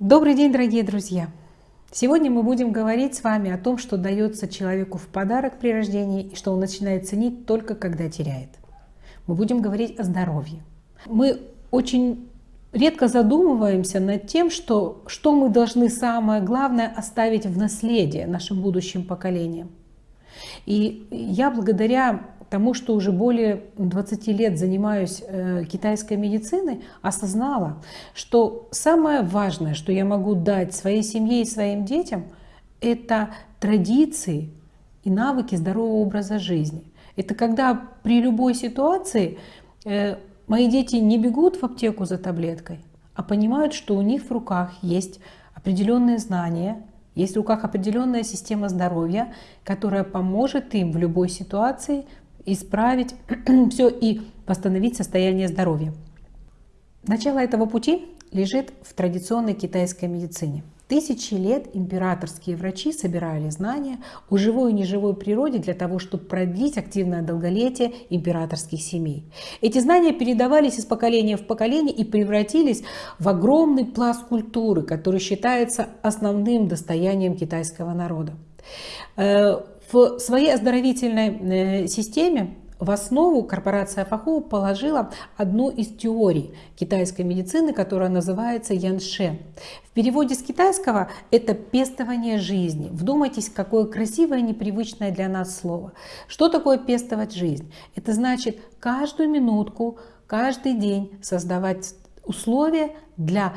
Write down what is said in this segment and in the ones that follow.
Добрый день, дорогие друзья! Сегодня мы будем говорить с вами о том, что дается человеку в подарок при рождении и что он начинает ценить только когда теряет. Мы будем говорить о здоровье. Мы очень редко задумываемся над тем, что, что мы должны самое главное оставить в наследие нашим будущим поколениям. И я благодаря тому, что уже более 20 лет занимаюсь э, китайской медициной, осознала, что самое важное, что я могу дать своей семье и своим детям, это традиции и навыки здорового образа жизни. Это когда при любой ситуации э, мои дети не бегут в аптеку за таблеткой, а понимают, что у них в руках есть определенные знания, есть в руках определенная система здоровья, которая поможет им в любой ситуации исправить все и восстановить состояние здоровья. Начало этого пути лежит в традиционной китайской медицине. Тысячи лет императорские врачи собирали знания о живой и неживой природе для того, чтобы продлить активное долголетие императорских семей. Эти знания передавались из поколения в поколение и превратились в огромный пласт культуры, который считается основным достоянием китайского народа. В своей оздоровительной э, системе в основу корпорация Фахоу положила одну из теорий китайской медицины, которая называется янше. В переводе с китайского это пестование жизни. Вдумайтесь, какое красивое, непривычное для нас слово. Что такое пестовать жизнь? Это значит каждую минутку, каждый день создавать условия для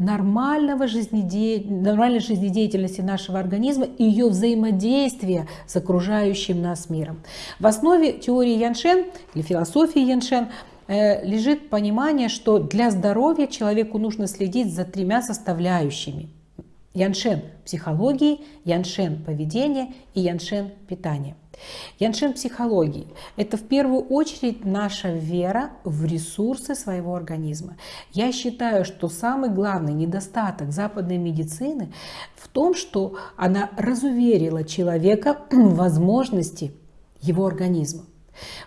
нормального жизнеде... нормальной жизнедеятельности нашего организма и ее взаимодействия с окружающим нас миром. В основе теории Яншен или философии Яншен э, лежит понимание, что для здоровья человеку нужно следить за тремя составляющими. Яншен психологии, яншен поведения и яншен питания. Яншин психологии – это в первую очередь наша вера в ресурсы своего организма. Я считаю, что самый главный недостаток западной медицины в том, что она разуверила человека в возможности его организма.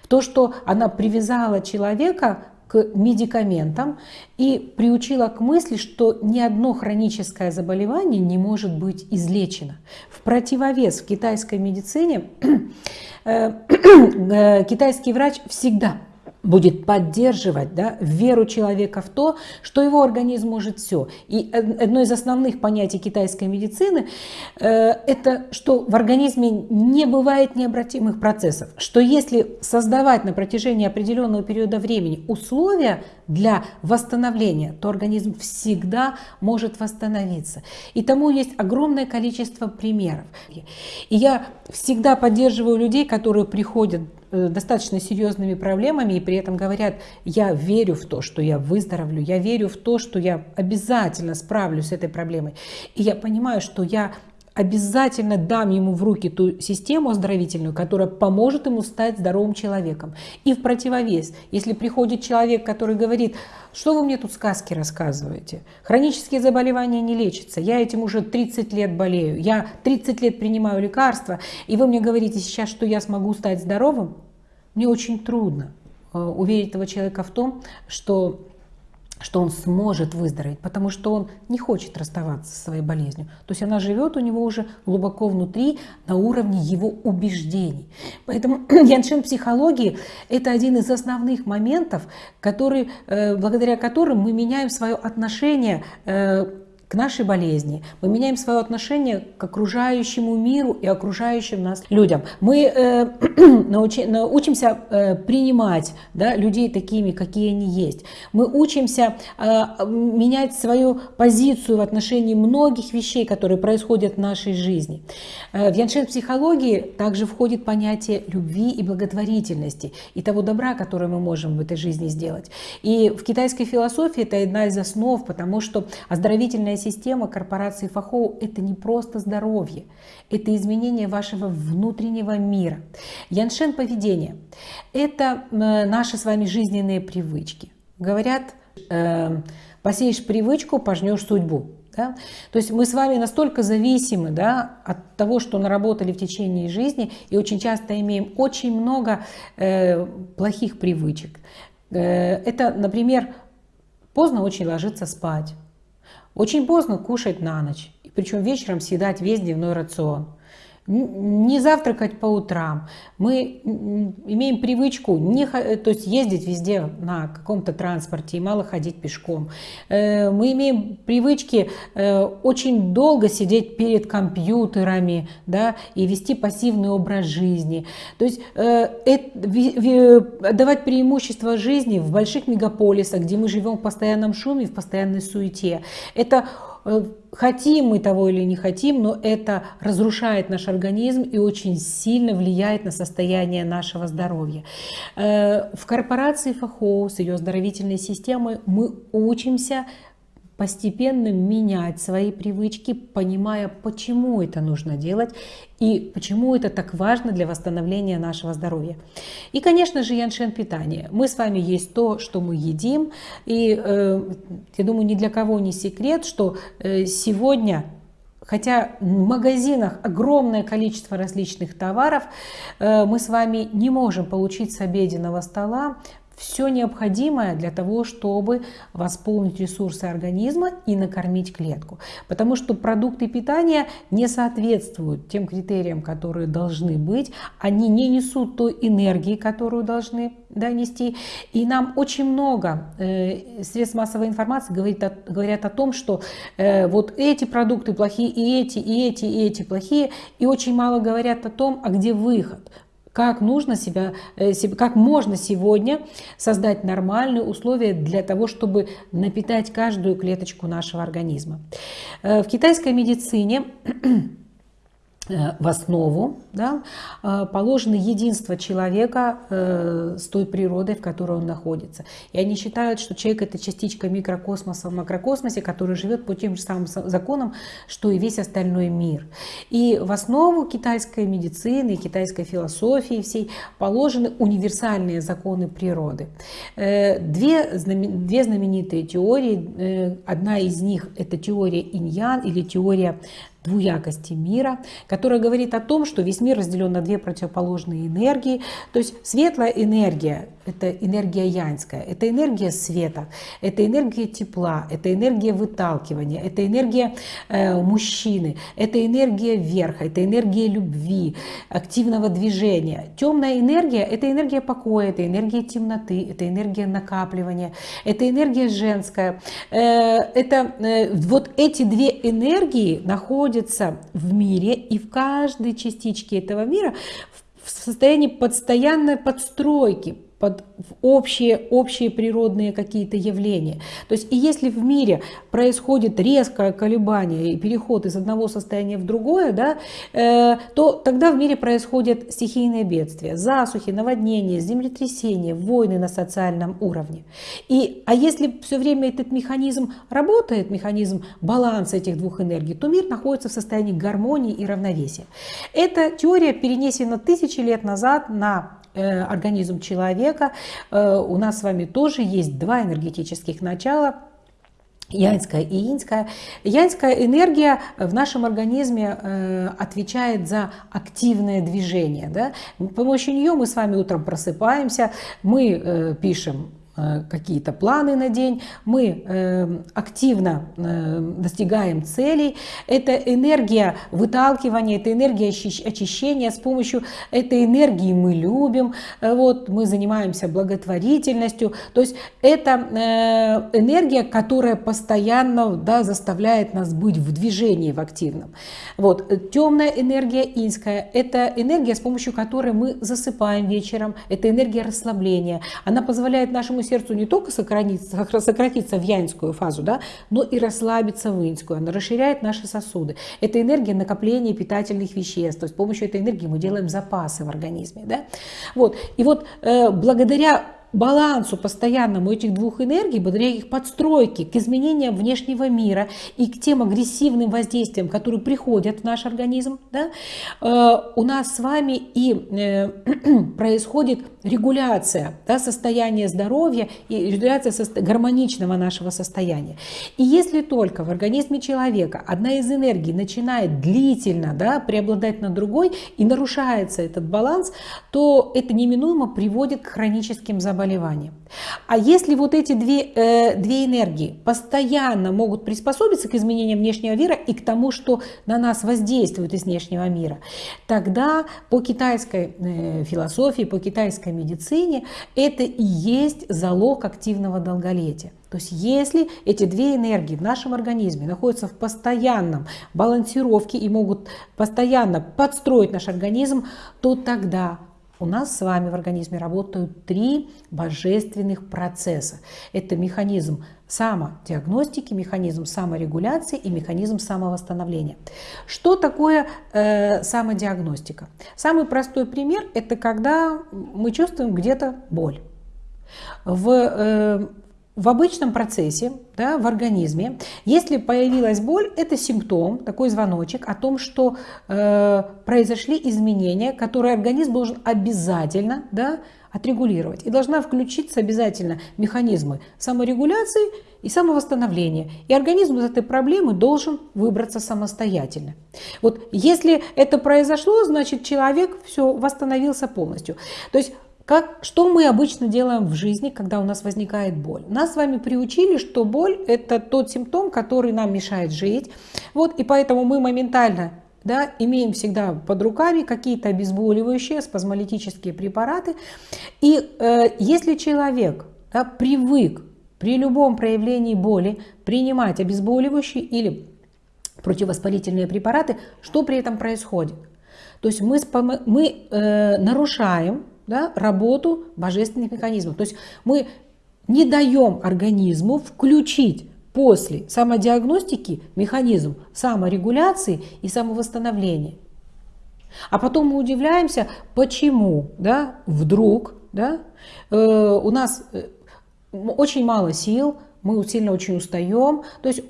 В то, что она привязала человека медикаментам и приучила к мысли, что ни одно хроническое заболевание не может быть излечено. В противовес в китайской медицине э, э, китайский врач всегда будет поддерживать да, веру человека в то, что его организм может все. И одно из основных понятий китайской медицины э, это, что в организме не бывает необратимых процессов, что если создавать на протяжении определенного периода времени условия для восстановления, то организм всегда может восстановиться. И тому есть огромное количество примеров. И я всегда поддерживаю людей, которые приходят достаточно серьезными проблемами и при этом говорят, я верю в то, что я выздоровлю, я верю в то, что я обязательно справлюсь с этой проблемой. И я понимаю, что я обязательно дам ему в руки ту систему оздоровительную, которая поможет ему стать здоровым человеком. И в противовес, если приходит человек, который говорит, что вы мне тут сказки рассказываете, хронические заболевания не лечатся, я этим уже 30 лет болею, я 30 лет принимаю лекарства, и вы мне говорите сейчас, что я смогу стать здоровым, мне очень трудно э, уверить этого человека в том, что что он сможет выздороветь, потому что он не хочет расставаться со своей болезнью. То есть она живет у него уже глубоко внутри, на уровне его убеждений. Поэтому яншин психологии – это один из основных моментов, который, э, благодаря которым мы меняем свое отношение э, к нашей болезни, мы меняем свое отношение к окружающему миру и окружающим нас людям. Мы э, научи, научимся э, принимать да, людей такими, какие они есть. Мы учимся э, менять свою позицию в отношении многих вещей, которые происходят в нашей жизни. Э, в яншен психологии также входит понятие любви и благотворительности и того добра, которое мы можем в этой жизни сделать. И в китайской философии это одна из основ, потому что оздоровительная система корпорации Фахоу – это не просто здоровье, это изменение вашего внутреннего мира. Яншен поведение – это э, наши с вами жизненные привычки. Говорят, э, посеешь привычку, пожнешь судьбу. Да? То есть мы с вами настолько зависимы да, от того, что наработали в течение жизни, и очень часто имеем очень много э, плохих привычек. Э, это, например, поздно очень ложиться спать, очень поздно кушать на ночь, причем вечером съедать весь дневной рацион не завтракать по утрам. Мы имеем привычку не, то есть ездить везде на каком-то транспорте и мало ходить пешком. Э, мы имеем привычки э, очень долго сидеть перед компьютерами да, и вести пассивный образ жизни. То есть э, давать преимущество жизни в больших мегаполисах, где мы живем в постоянном шуме, в постоянной суете. Это Э, хотим мы того или не хотим, но это разрушает наш организм и очень сильно влияет на состояние нашего здоровья. Э, в корпорации ФАХО с ее оздоровительной системой мы учимся постепенно менять свои привычки, понимая, почему это нужно делать и почему это так важно для восстановления нашего здоровья. И, конечно же, яншен питание. Мы с вами есть то, что мы едим. И э, я думаю, ни для кого не секрет, что э, сегодня Хотя в магазинах огромное количество различных товаров, э, мы с вами не можем получить с обеденного стола все необходимое для того, чтобы восполнить ресурсы организма и накормить клетку. Потому что продукты питания не соответствуют тем критериям, которые должны быть. Они не несут той энергии, которую должны да, нести. И нам очень много э, средств массовой информации говорит о, говорят о том, что э, вот эти продукты плохие, и эти, и эти, и эти плохие. И очень мало говорят о том, а где выход как нужно себя, э, как можно сегодня создать нормальные условия для того, чтобы напитать каждую клеточку нашего организма. Э, в китайской медицине в основу да, э, положено единство человека э, с той природой, в которой он находится. И они считают, что человек это частичка микрокосмоса в макрокосмосе, который живет по тем же самым законам, что и весь остальной мир. И в основу китайской медицины, китайской философии всей положены универсальные законы природы. Две, две знаменитые теории, одна из них это теория иньян или теория двуякости мира, которая говорит о том, что весь мир разделен на две противоположные энергии. То есть светлая энергия – это энергия янская, это энергия света, это энергия тепла, это энергия выталкивания, это энергия э, мужчины, это энергия верха, это энергия любви, активного движения. Темная энергия – это энергия покоя, это энергия темноты, это энергия накапливания, это энергия женская. Э, это э, вот эти две энергии находятся находится в мире и в каждой частичке этого мира в состоянии постоянной подстройки, под общие, общие природные какие-то явления. То есть и если в мире происходит резкое колебание и переход из одного состояния в другое, да, э, то тогда в мире происходят стихийные бедствия, засухи, наводнения, землетрясения, войны на социальном уровне. И, а если все время этот механизм работает, механизм баланса этих двух энергий, то мир находится в состоянии гармонии и равновесия. Эта теория перенесена тысячи лет назад на организм человека. Э, у нас с вами тоже есть два энергетических начала Янская и инская. Янская энергия в нашем организме э, отвечает за активное движение. Да? С помощью нее мы с вами утром просыпаемся, мы пишем Э, какие-то планы на день, мы э, активно э, достигаем целей. Это энергия выталкивания, это энергия очищения. С помощью этой энергии мы любим, вот, мы занимаемся благотворительностью. То есть это энергия, которая постоянно да, заставляет нас быть в движении, в активном. Вот. Темная энергия инская – это энергия, с помощью которой мы засыпаем вечером. Это энергия расслабления. Она позволяет нашему сердцу не только сократиться, сократиться в янскую фазу, да, но и расслабиться в инскую. Она расширяет наши сосуды. Это энергия накопления питательных веществ. То есть с помощью этой энергии мы делаем запасы в организме. Да? Вот. И вот э, благодаря балансу постоянному этих двух энергий, благодаря их подстройке к изменениям внешнего мира и к тем агрессивным воздействиям, которые приходят в наш организм, да, э, у нас с вами и э, происходит регуляция да, состояния здоровья и регуляция гармоничного нашего состояния. И если только в организме человека одна из энергий начинает длительно да, преобладать над другой и нарушается этот баланс, то это неминуемо приводит к хроническим заболеваниям заболевания. А если вот эти две, э, две энергии постоянно могут приспособиться к изменениям внешнего мира и к тому, что на нас воздействует из внешнего мира, тогда по китайской э, философии, по китайской медицине это и есть залог активного долголетия. То есть если эти две энергии в нашем организме находятся в постоянном балансировке и могут постоянно подстроить наш организм, то тогда у нас с вами в организме работают три божественных процесса. Это механизм самодиагностики, механизм саморегуляции и механизм самовосстановления. Что такое э, самодиагностика? Самый простой пример – это когда мы чувствуем где-то боль. В э, в обычном процессе, да, в организме, если появилась боль, это симптом, такой звоночек о том, что э, произошли изменения, которые организм должен обязательно да, отрегулировать. И должна включиться обязательно механизмы саморегуляции и самовосстановления. И организм из этой проблемы должен выбраться самостоятельно. Вот если это произошло, значит человек все восстановился полностью. То есть как, что мы обычно делаем в жизни, когда у нас возникает боль? Нас с вами приучили, что боль – это тот симптом, который нам мешает жить. Вот, и поэтому мы моментально да, имеем всегда под руками какие-то обезболивающие, спазмолитические препараты. И э, если человек да, привык при любом проявлении боли принимать обезболивающие или противовоспалительные препараты, что при этом происходит? То есть мы, мы э, нарушаем да, работу божественных механизмов. То есть мы не даем организму включить после самодиагностики механизм саморегуляции и самовосстановления. А потом мы удивляемся, почему да, вдруг да, э, у нас э, очень мало сил, мы сильно очень устаем, то есть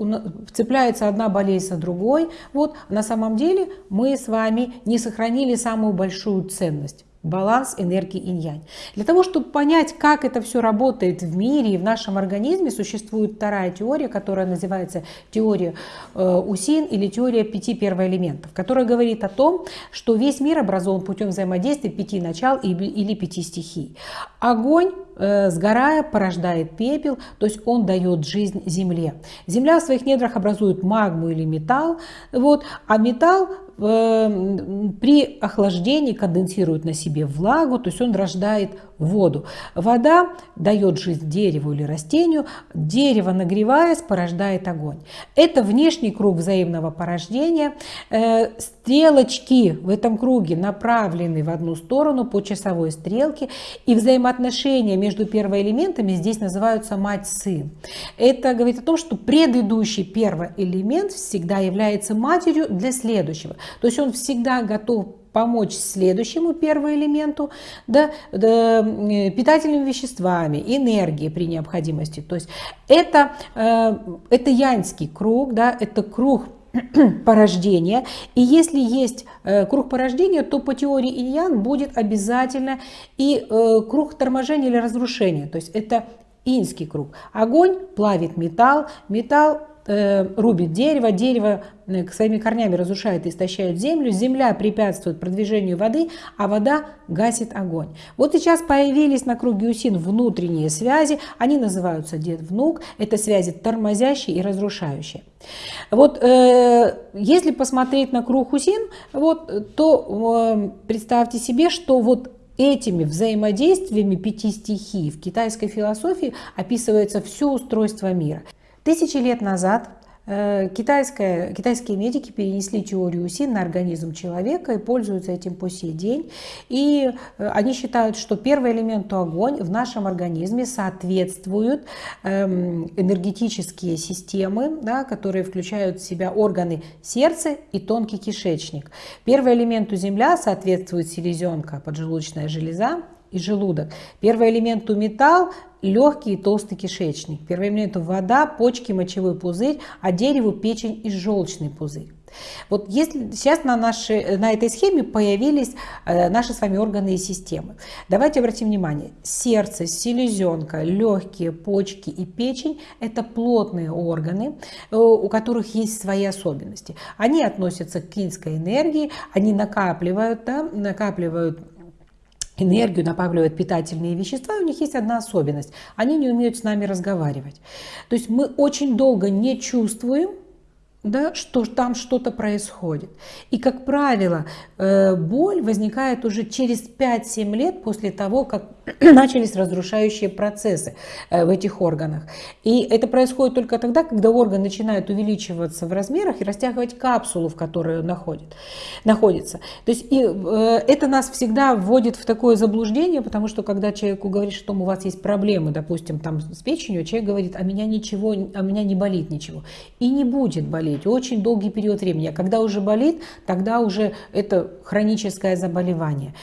цепляется одна болезнь за другой. Вот на самом деле мы с вами не сохранили самую большую ценность баланс энергии инь-янь. Для того, чтобы понять, как это все работает в мире и в нашем организме, существует вторая теория, которая называется теория э, Усин или теория пяти первоэлементов, которая говорит о том, что весь мир образован путем взаимодействия пяти начал или пяти стихий. Огонь Э, сгорая, порождает пепел, то есть он дает жизнь Земле. Земля в своих недрах образует магму или металл, вот, а металл при охлаждении конденсирует на себе влагу, то есть он рождает воду. Вода дает жизнь дереву или растению, дерево, нагреваясь, порождает огонь. Это внешний круг взаимного порождения. Э, стрелочки в этом круге направлены в одну сторону по часовой стрелке, и взаимоотношения между первоэлементами здесь называются мать-сын. Это говорит о том, что предыдущий первый элемент всегда является матерью для следующего. То есть он всегда готов помочь следующему первому элементу да, да, питательными веществами, энергией при необходимости. То есть это, э, это янский круг, да, это круг порождения. И если есть э, круг порождения, то по теории иньян будет обязательно и э, круг торможения или разрушения. То есть это инский круг. Огонь плавит металл, металл рубит дерево, дерево э, своими корнями разрушает и истощает землю, земля препятствует продвижению воды, а вода гасит огонь. Вот сейчас появились на круге Усин внутренние связи, они называются дед-внук, это связи тормозящие и разрушающие. Вот э, если посмотреть на круг Усин, вот, то э, представьте себе, что вот Этими взаимодействиями пяти стихий в китайской философии описывается все устройство мира. Тысячи лет назад э, китайская, китайские медики перенесли теорию СИН на организм человека и пользуются этим по сей день. И э, они считают, что первый элемент огонь в нашем организме соответствуют эм, энергетические системы, да, которые включают в себя органы сердца и тонкий кишечник. Первый элементу земля соответствует селезенка, поджелудочная железа, и желудок. Первый элемент у металл, легкий и толстый кишечник. Первый элемент вода, почки, мочевой пузырь, а дереву печень и желчный пузырь. Вот если сейчас на, нашей, на этой схеме появились э, наши с вами органы и системы. Давайте обратим внимание. Сердце, селезенка, легкие, почки и печень – это плотные органы, э, у которых есть свои особенности. Они относятся к клинской энергии, они накапливают, да, накапливают энергию, накапливают питательные вещества, у них есть одна особенность. Они не умеют с нами разговаривать. То есть мы очень долго не чувствуем, да, что там что-то происходит. И, как правило, э, боль возникает уже через 5-7 лет после того, как начались разрушающие процессы э, в этих органах. И это происходит только тогда, когда орган начинает увеличиваться в размерах и растягивать капсулу, в которой он находит, находится. То есть и, э, это нас всегда вводит в такое заблуждение, потому что когда человеку говоришь, что у вас есть проблемы, допустим, там с печенью, человек говорит, а меня ничего, а меня не болит ничего. И не будет болеть очень долгий период времени. А когда уже болит, тогда уже это хроническое заболевание.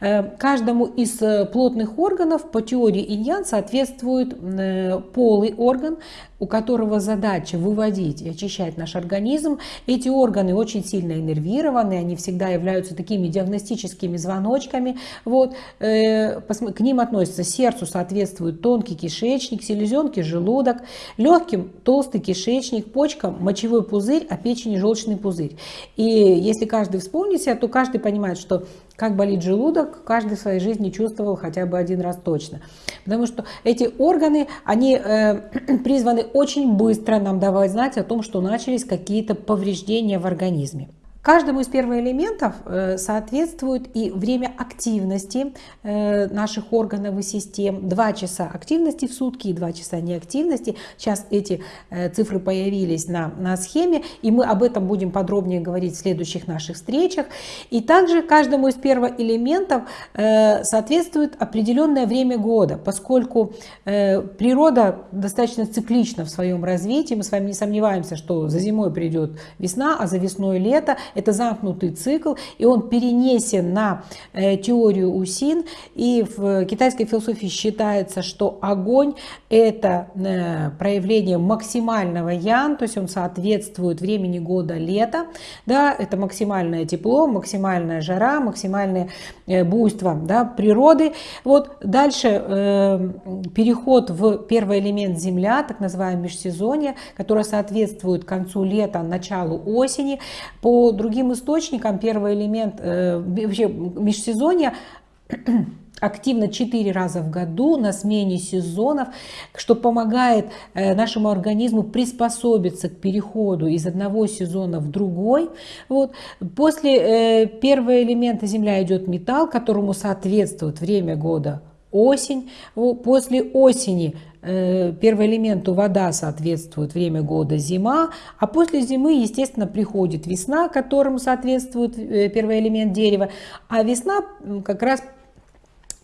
Э, каждому из плотных половых органов по теории иньян соответствует э, полый орган, у которого задача выводить и очищать наш организм. Эти органы очень сильно иннервированы, они всегда являются такими диагностическими звоночками. Вот. Э, к ним относятся сердцу соответствует тонкий кишечник, селезенке желудок, легким толстый кишечник, почкам мочевой пузырь, а печени желчный пузырь. И если каждый вспомнит себя, то каждый понимает, что как болит желудок, каждый в своей жизни чувствовал хотя бы один раз точно. Потому что эти органы, они э, призваны очень быстро нам давать знать о том, что начались какие-то повреждения в организме. Каждому из первоэлементов э, соответствует и время активности э, наших органов и систем. Два часа активности в сутки и два часа неактивности. Сейчас эти э, цифры появились на, на схеме, и мы об этом будем подробнее говорить в следующих наших встречах. И также каждому из первоэлементов соответствует определенное время года, поскольку природа достаточно циклична в своем развитии. Мы с вами не сомневаемся, что за зимой придет весна, а за весной лето – это замкнутый цикл, и он перенесен на э, теорию Усин. И в китайской философии считается, что огонь – это э, проявление максимального ян, то есть он соответствует времени года лета. Да, это максимальное тепло, максимальная жара, максимальное э, буйство да, природы. Вот дальше переход в первый элемент Земля, так называемое межсезонье, которое соответствует концу лета, началу осени. По другим источникам первый элемент, э, вообще межсезонье активно 4 раза в году на смене сезонов, что помогает э, нашему организму приспособиться к переходу из одного сезона в другой. Вот. После э, первого элемента Земля идет металл, которому соответствует время года осень. После осени Э, первый элементу вода соответствует время года зима, а после зимы, естественно, приходит весна, которому соответствует э, первый элемент дерева, а весна как раз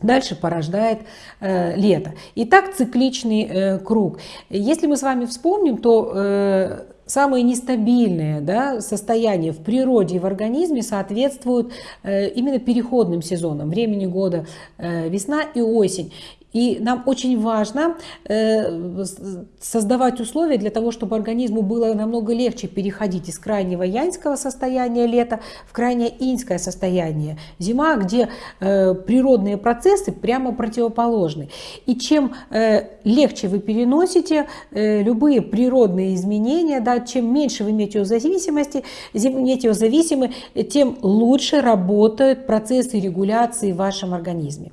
Дальше порождает э, лето. И так цикличный э, круг. Если мы с вами вспомним, то э, самые нестабильные да, состояния в природе и в организме соответствуют э, именно переходным сезонам, времени года э, весна и осень. И нам очень важно э, создавать условия для того, чтобы организму было намного легче переходить из крайнего янского состояния лета в крайнее иньское состояние зима, где э, природные процессы прямо противоположны. И чем э, легче вы переносите любые природные изменения, да, чем меньше вы метеозависимости, метеозависимы, тем лучше работают процессы регуляции в вашем организме.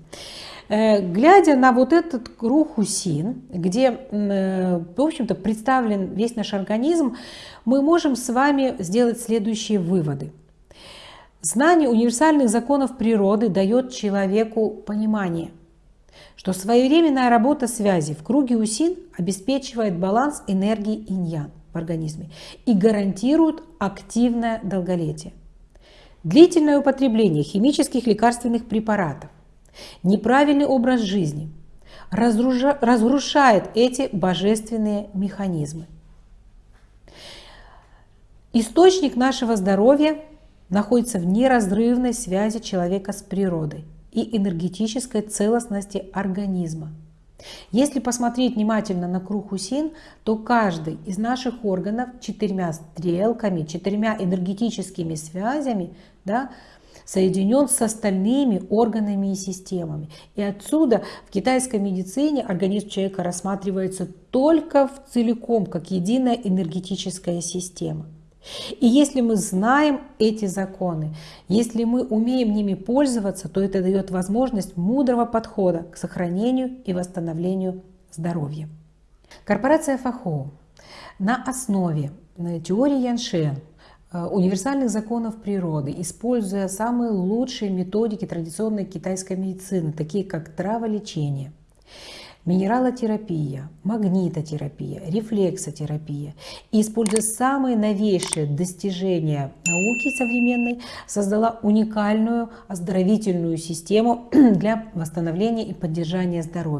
Э, глядя на вот этот круг усин, где, э, в общем-то, представлен весь наш организм, мы можем с вами сделать следующие выводы. Знание универсальных законов природы дает человеку понимание, что своевременная работа связи в круге усин обеспечивает баланс энергии иньян в организме и гарантирует активное долголетие. Длительное употребление химических лекарственных препаратов Неправильный образ жизни разрушает эти божественные механизмы. Источник нашего здоровья находится в неразрывной связи человека с природой и энергетической целостности организма. Если посмотреть внимательно на круг Усин, то каждый из наших органов четырьмя стрелками, четырьмя энергетическими связями да, соединен с остальными органами и системами. И отсюда в китайской медицине организм человека рассматривается только в целиком, как единая энергетическая система. И если мы знаем эти законы, если мы умеем ними пользоваться, то это дает возможность мудрого подхода к сохранению и восстановлению здоровья. Корпорация Фахо на основе теории Яншен, универсальных законов природы, используя самые лучшие методики традиционной китайской медицины, такие как траволечение – минералотерапия, магнитотерапия, рефлексотерапия. И используя самые новейшие достижения науки современной, создала уникальную оздоровительную систему для восстановления и поддержания здоровья.